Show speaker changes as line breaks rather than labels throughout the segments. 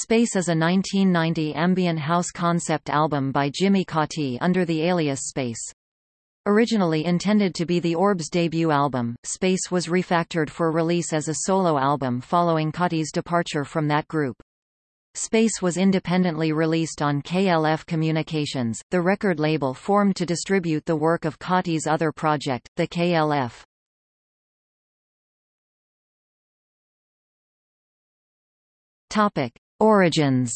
Space is a 1990 ambient house concept album by Jimmy Cauty under the alias Space. Originally intended to be the Orb's debut album, Space was refactored for release as a solo album following Cauty's departure from that group. Space was independently released on KLF Communications, the record label formed to distribute the work of Cauty's other project, the KLF. Topic. Origins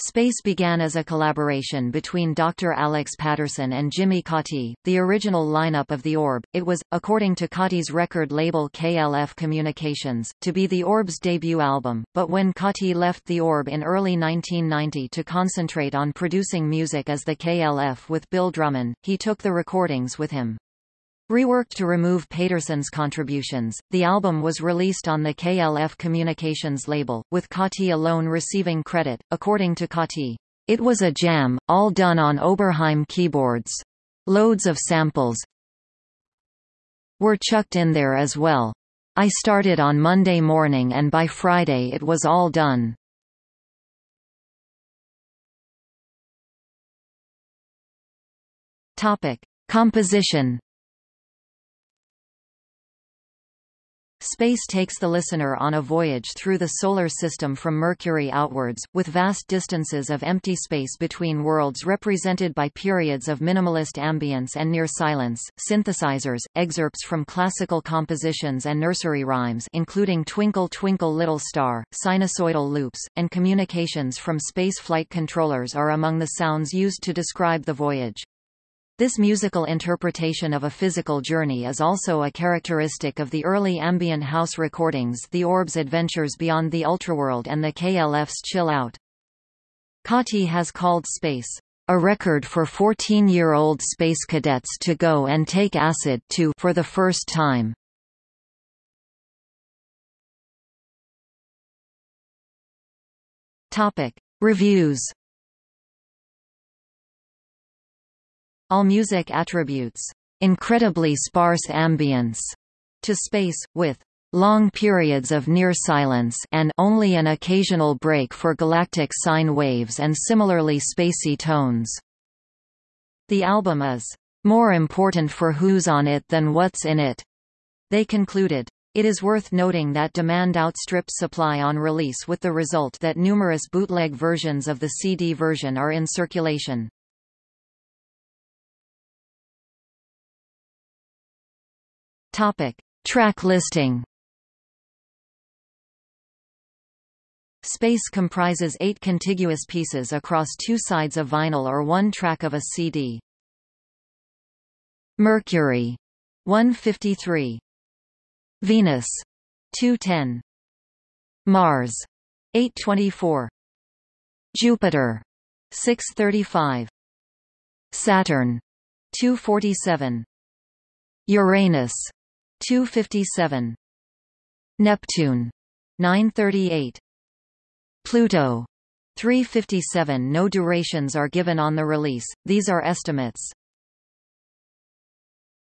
Space began as a collaboration between Dr. Alex Paterson and Jimmy Cauty, the original lineup of The Orb. It was, according to Cauty's record label KLF Communications, to be The Orb's debut album, but when Cauty left The Orb in early 1990 to concentrate on producing music as the KLF with Bill Drummond, he took the recordings with him. Reworked to remove Paterson's contributions, the album was released on the KLF Communications label, with Cauty alone receiving credit, according to Cauty. It was a jam, all done on Oberheim keyboards. Loads of samples were chucked in there as well. I started on Monday morning and by Friday it was all done. Topic. Composition Space takes the listener on a voyage through the Solar System from Mercury outwards, with vast distances of empty space between worlds represented by periods of minimalist ambience and near silence, synthesizers, excerpts from classical compositions and nursery rhymes including Twinkle Twinkle Little Star, sinusoidal loops, and communications from space flight controllers are among the sounds used to describe the voyage. This musical interpretation of a physical journey is also a characteristic of the early ambient house recordings The Orb's Adventures Beyond the Ultraworld and the KLF's Chill Out. Cauty has called Space, "...a record for 14-year-old space cadets to go and take acid to for the first time." Topic: Reviews AllMusic attributes incredibly sparse ambience to space, with long periods of near silence and only an occasional break for galactic sine waves and similarly spacey tones. The album is more important for who's on it than what's in it. They concluded. It is worth noting that demand outstripped supply on release with the result that numerous bootleg versions of the CD version are in circulation. Topic. Track listing Space comprises eight contiguous pieces across two sides of vinyl or one track of a CD. Mercury. 153 Venus. 210 Mars. 824 Jupiter. 635 Saturn. 247 Uranus 257 Neptune 938 Pluto 357 No durations are given on the release, these are estimates.